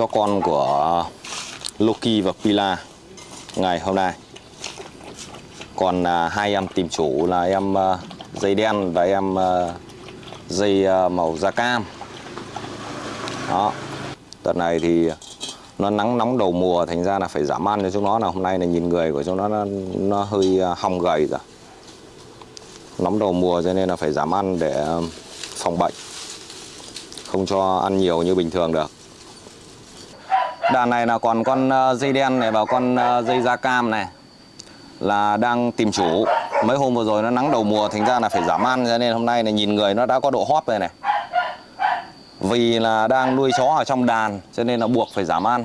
cho con của Loki và Pila ngày hôm nay. Còn à, hai em tìm chủ là em à, dây đen và em à, dây à, màu da cam. Đó. Đợt này thì nó nắng nóng đầu mùa thành ra là phải giảm ăn cho chúng nó. Là hôm nay là nhìn người của chúng nó nó, nó hơi à, hong gầy rồi. Nóng đầu mùa cho nên là phải giảm ăn để à, phòng bệnh. Không cho ăn nhiều như bình thường được đàn này là còn con ờ, dây đen này và con ờ, dây da cam này là đang tìm chủ. Mấy hôm vừa rồi nó nắng đầu mùa thành ra là phải giảm ăn. Cho nên hôm nay là nhìn người nó đã có độ hóp rồi này. Vì là đang nuôi chó ở trong đàn cho nên là buộc phải giảm ăn.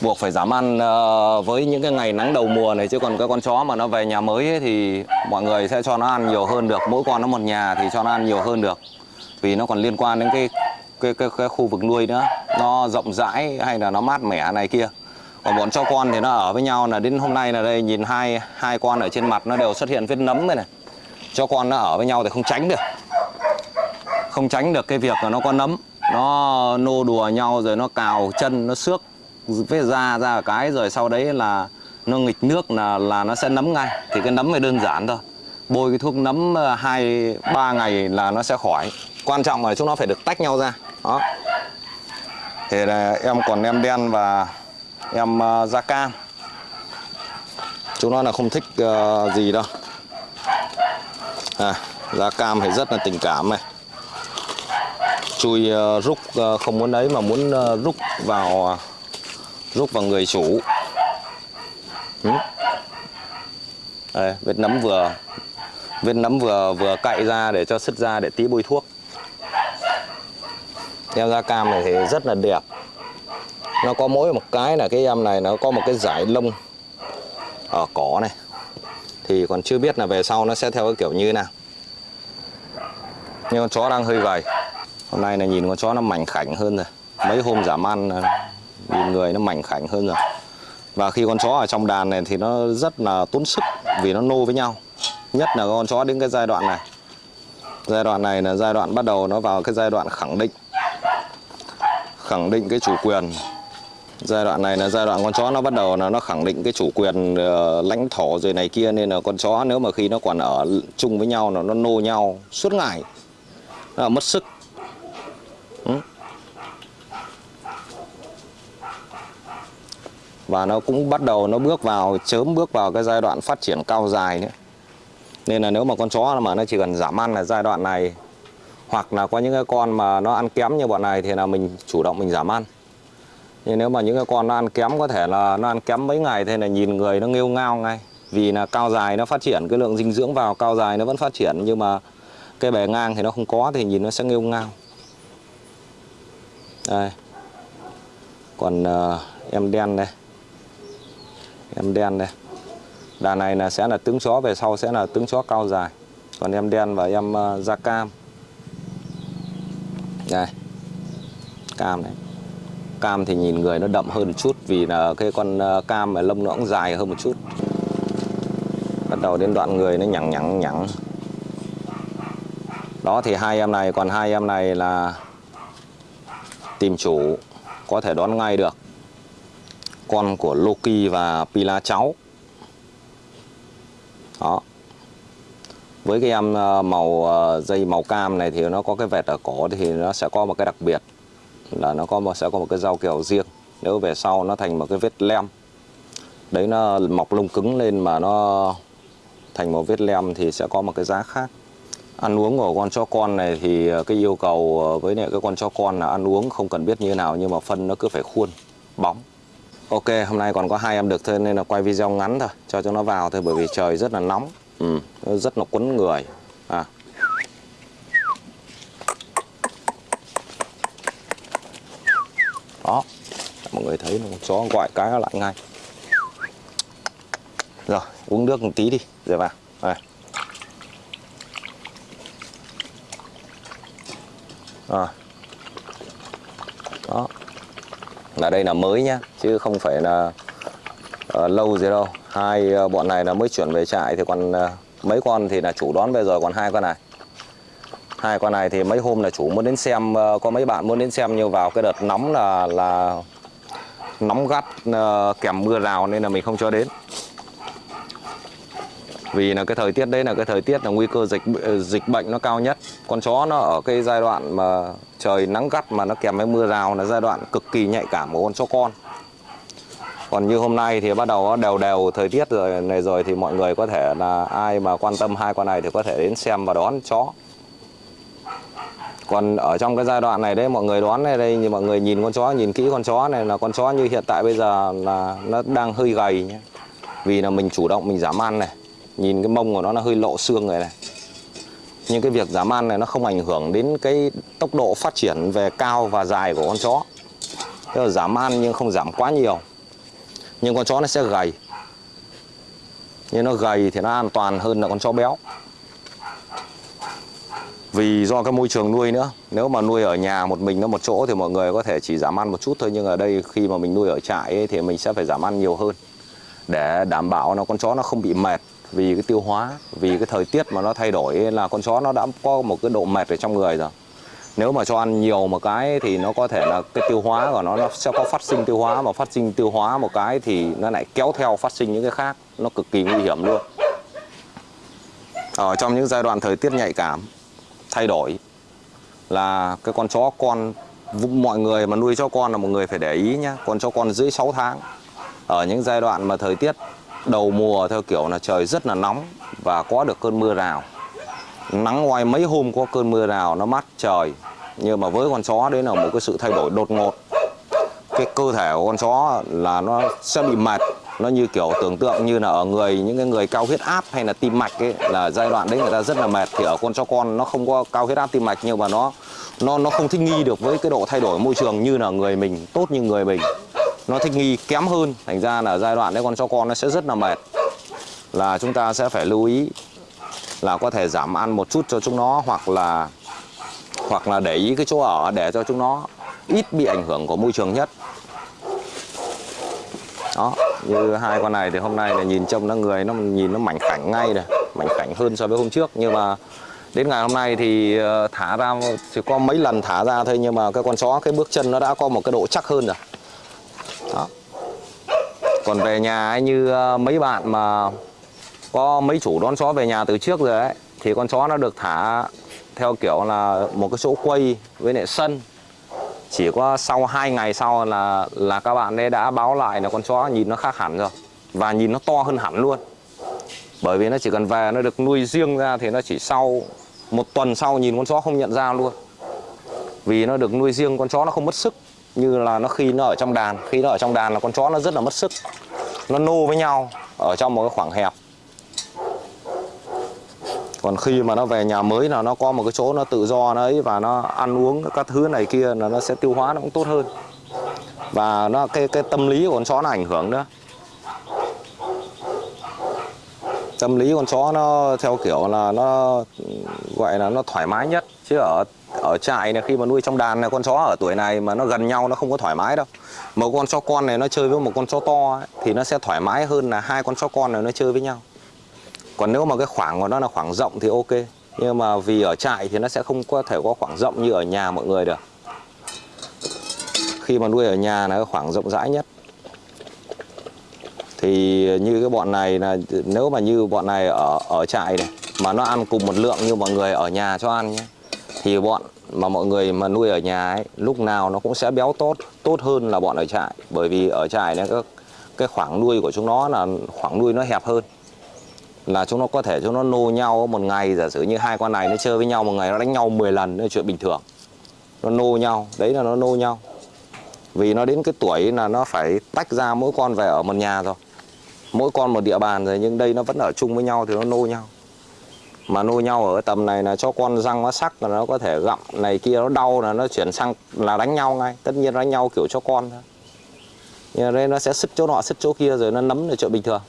Buộc phải giảm ăn ờ, với những cái ngày nắng đầu mùa này. Chứ còn cái con chó mà nó về nhà mới ấy, thì mọi người sẽ cho nó ăn nhiều hơn được. Mỗi con nó một nhà thì cho nó ăn nhiều hơn được. Vì nó còn liên quan đến cái cái cái, cái khu vực nuôi nữa nó rộng rãi hay là nó mát mẻ này kia. Còn bọn chó con thì nó ở với nhau là đến hôm nay là đây nhìn hai hai con ở trên mặt nó đều xuất hiện vết nấm này này. Cho con nó ở với nhau thì không tránh được. Không tránh được cái việc là nó có nấm. Nó nô đùa nhau rồi nó cào chân nó xước vết da ra cái rồi sau đấy là nó nghịch nước là là nó sẽ nấm ngay. Thì cái nấm này đơn giản thôi. Bôi cái thuốc nấm ờ, hai ba ngày là nó sẽ khỏi. Quan trọng là chúng nó phải được tách nhau ra. Đó thì là em còn em đen và em ờ, da cam. Chúng nó là không thích ờ, gì đâu. À, da cam thì rất là tình cảm này. Chui ờ, rút không muốn ấy mà muốn rút vào rút vào người chủ. Ừ. Đây, vết nấm vừa vết nấm vừa vừa cạy ra để cho sứt ra để tí bôi thuốc em da cam này thì rất là đẹp. Nó có mỗi một cái là cái, em này nó có một cái giải lông ở cỏ này. Thì còn chưa biết là về sau nó sẽ theo cái kiểu như thế nào. Nhưng con chó đang hơi gầy. Hôm nay là nhìn con chó nó mảnh khảnh hơn rồi. Mấy hôm giảm ăn ờ, nhìn người nó mảnh khảnh hơn rồi. Và khi con chó ở trong đàn này thì nó rất là tốn sức vì nó nô với nhau. Nhất là con chó đến cái giai đoạn này. Giai đoạn này là giai đoạn bắt đầu nó vào cái giai đoạn khẳng định khẳng định cái chủ quyền. Giai đoạn này là giai đoạn con chó nó bắt đầu là nó khẳng định cái chủ quyền uh, lãnh thổ rồi này kia nên là con chó nếu mà khi nó còn ở chung với nhau là nó nô nhau suốt ngày. Nó là mất sức. Ừ. và nó cũng bắt đầu nó bước vào chớm bước vào cái giai đoạn phát triển cao dài nữa. Nên là nếu mà con chó mà nó chỉ cần giảm ăn là giai đoạn này hoặc là có những cái con mà nó ăn kém như bọn này thì là mình chủ động mình giảm ăn. Nhưng nếu mà những cái con nó ăn kém có thể là nó ăn kém mấy ngày thì là nhìn người nó nghêu ngao ngay. Vì là cao dài nó phát triển cái lượng dinh dưỡng vào cao dài nó vẫn phát triển nhưng mà cái bề ngang thì nó không có thì nhìn nó sẽ nghêu ngao. Đây. Còn uh, em đen đây. Em đen đây. Đàn này là sẽ là tướng chó về sau sẽ là tướng chó cao dài. Còn em đen và em uh, da cam đây. Cam này. Cam thì nhìn người nó đậm hơn một chút vì là cái con ờ, cam mà lông nó cũng dài hơn một chút. Bắt đầu đến đoạn người nó nhẵng nhẵng nhẵng đó thì hai em này, còn hai em này là tìm chủ, có thể đón ngay được. Con của Loki và Pila cháu. Đó với cái em màu ờ, dây màu cam này thì nó có cái vẹt ở cổ thì nó sẽ có một cái đặc biệt là nó có một, sẽ có một cái dao kèo riêng. Nếu về sau nó thành một cái vết lem, đấy nó mọc lông cứng lên mà nó thành một vết lem thì sẽ có một cái giá khác. Ăn uống của con chó con này thì ờ, cái yêu cầu với lại cái con chó con là ăn uống không cần biết như thế nào nhưng mà phân nó cứ phải khuôn, bóng. Ok, hôm nay còn có hai em được thôi nên là quay video ngắn thôi, cho cho nó vào thôi bởi vì trời rất là nóng ừ, rất là quấn người à. đó mọi người thấy một chó gọi cái nó lại ngay rồi uống nước một tí đi rồi vào đây. À. Đó. Là đây là mới nhá, chứ không phải là uh, lâu gì đâu. Hai ờ, bọn này là mới chuyển về trại thì còn ờ, mấy con thì là chủ đón về rồi, còn hai con này. hai con này thì mấy hôm là chủ muốn đến xem ờ, có mấy bạn muốn đến xem nhưng vào cái đợt nóng là là nóng gắt kèm mưa rào nên là mình không cho đến. Vì là cái thời tiết đấy là cái thời tiết là nguy cơ dịch dịch bệnh nó cao nhất. Con chó nó ở cái giai đoạn mà trời nắng gắt mà nó kèm với mưa rào là giai đoạn cực kỳ nhạy cảm của con chó con còn như hôm nay thì bắt đầu đều đều thời tiết rồi, này rồi thì mọi người có thể là ai mà quan tâm hai con này thì có thể đến xem và đón chó. Còn ở trong cái giai đoạn này đấy, mọi người đoán này đây, như mọi người nhìn con chó, nhìn kỹ con chó này, là con chó như hiện tại bây giờ là nó đang hơi gầy nhé vì là mình chủ động mình giảm ăn này, nhìn cái mông của nó nó hơi lộ xương rồi này. Nhưng cái việc giảm ăn này nó không ảnh hưởng đến cái tốc độ phát triển về cao và dài của con chó. Tức là giảm ăn nhưng không giảm quá nhiều nhưng con chó nó sẽ gầy. Nhưng nó gầy thì nó an toàn hơn là con chó béo. Vì do cái môi trường nuôi nữa nếu mà nuôi ở nhà một mình nó một chỗ thì mọi người có thể chỉ giảm ăn một chút thôi nhưng ở đây khi mà mình nuôi ở trại ấy, thì mình sẽ phải giảm ăn nhiều hơn để đảm bảo là con chó nó không bị mệt vì cái tiêu hóa vì cái thời tiết mà nó thay đổi là con chó nó đã có một cái độ mệt ở trong người rồi nếu mà cho ăn nhiều một cái thì nó có thể là cái tiêu hóa của nó nó sẽ có phát sinh tiêu hóa mà phát sinh tiêu hóa một cái thì nó lại kéo theo phát sinh những cái khác. Nó cực kỳ nguy hiểm luôn. Ở trong những giai đoạn thời tiết nhạy cảm, thay đổi là cái con chó, con mọi người mà nuôi chó con là một người phải để ý nhá. Con chó con dưới 6 tháng. Ở những giai đoạn mà thời tiết đầu mùa theo kiểu là trời rất là nóng và có được cơn mưa rào nắng ngoài mấy hôm có cơn mưa nào nó mát trời. Nhưng mà với con chó đấy là một cái sự thay đổi đột ngột. Cái cơ thể của con chó là nó sẽ bị mệt. Nó như kiểu tưởng tượng như là ở người, những cái người cao huyết áp hay là tim mạch ấy, là giai đoạn đấy người ta rất là mệt. Thì ở con chó con nó không có cao huyết áp tim mạch, nhưng mà nó nó nó không thích nghi được với cái độ thay đổi môi trường như là người mình, tốt như người mình. Nó thích nghi kém hơn. Thành ra là giai đoạn đấy con chó con nó sẽ rất là mệt. Là chúng ta sẽ phải lưu ý là có thể giảm ăn một chút cho chúng nó hoặc là hoặc là để ý cái chỗ ở để cho chúng nó ít bị ảnh hưởng của môi trường nhất. Đó như hai con này thì hôm nay là nhìn trông nó người nó nhìn nó mảnh khảnh ngay này mảnh khảnh hơn so với hôm trước. Nhưng mà đến ngày hôm nay thì ờ, thả ra chỉ có mấy lần thả ra thôi nhưng mà cái con chó cái bước chân nó đã có một cái độ chắc hơn rồi. Đó. Còn về nhà ấy, như ờ, mấy bạn mà có mấy chủ đón chó về nhà từ trước rồi ấy, thì con chó nó được thả theo kiểu là một cái chỗ quay với lại sân. Chỉ có sau 2 ngày sau là là các bạn ấy đã báo lại là con chó nhìn nó khác hẳn rồi, và nhìn nó to hơn hẳn luôn. Bởi vì nó chỉ cần về, nó được nuôi riêng ra thì nó chỉ sau một tuần sau nhìn con chó không nhận ra luôn. Vì nó được nuôi riêng, con chó nó không mất sức, như là nó khi nó ở trong đàn. Khi nó ở trong đàn là con chó nó rất là mất sức. Nó nô với nhau ở trong một cái khoảng hẹp còn khi mà nó về nhà mới là nó có một cái chỗ nó tự do nó ấy và nó ăn uống các thứ này kia là nó sẽ tiêu hóa nó cũng tốt hơn. Và nó cái cái tâm lý của con chó nó ảnh hưởng nữa. Tâm lý con chó nó theo kiểu là nó gọi là nó thoải mái nhất. Chứ ở ở trại này khi mà nuôi trong đàn này con chó ở tuổi này mà nó gần nhau nó không có thoải mái đâu. Một con chó con này nó chơi với một con chó to ấy, thì nó sẽ thoải mái hơn là hai con chó con này nó chơi với nhau còn nếu mà cái khoảng của nó là khoảng rộng thì ok. Nhưng mà vì ở trại thì nó sẽ không có thể có khoảng rộng như ở nhà mọi người được. Khi mà nuôi ở nhà là cái khoảng rộng rãi nhất. Thì như cái bọn này là, nếu mà như bọn này ở ở trại này, mà nó ăn cùng một lượng như mọi người ở nhà cho ăn nhé, thì bọn mà mọi người mà nuôi ở nhà ấy, lúc nào nó cũng sẽ béo tốt tốt hơn là bọn ở trại. Bởi vì ở trại này cái cái khoảng nuôi của chúng nó là khoảng nuôi nó hẹp hơn là chúng nó có thể chúng nó nô nhau một ngày, giả sử như hai con này nó chơi với nhau một ngày, nó đánh nhau 10 lần là chuyện bình thường. Nó nô nhau, đấy là nó nô nhau. Vì nó đến cái tuổi là nó phải tách ra mỗi con về ở một nhà rồi. Mỗi con một địa bàn rồi, nhưng đây nó vẫn ở chung với nhau thì nó nô nhau. Mà nô nhau ở tầm này là cho con răng nó sắc là nó có thể gặm, này kia nó đau là nó chuyển sang là đánh nhau ngay. Tất nhiên đánh nhau kiểu cho con thôi. Nhưng đây nó sẽ sứt chỗ nọ sứt chỗ kia rồi nó nấm là chuyện bình thường.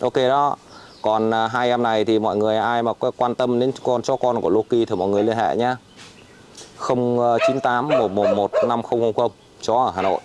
Ok đó còn à, hai em này thì mọi người ai mà quan tâm đến con, cho con của Loki thì mọi người liên hệ nhé 098 111 5000 chó ở Hà Nội.